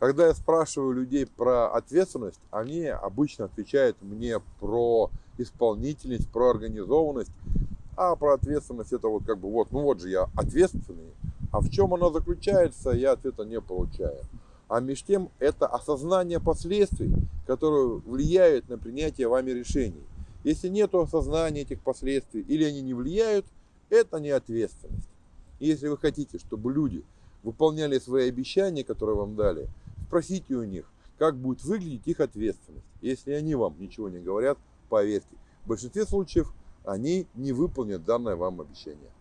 Когда я спрашиваю людей про ответственность, они обычно отвечают мне про исполнительность, про организованность. А про ответственность это вот как бы вот, ну вот же я ответственный. А в чем она заключается, я ответа не получаю. А между тем это осознание последствий, которые влияют на принятие вами решений. Если нет осознания этих последствий или они не влияют, это не ответственность. И если вы хотите, чтобы люди выполняли свои обещания, которые вам дали, спросите у них, как будет выглядеть их ответственность. Если они вам ничего не говорят, поверьте, в большинстве случаев они не выполнят данное вам обещание.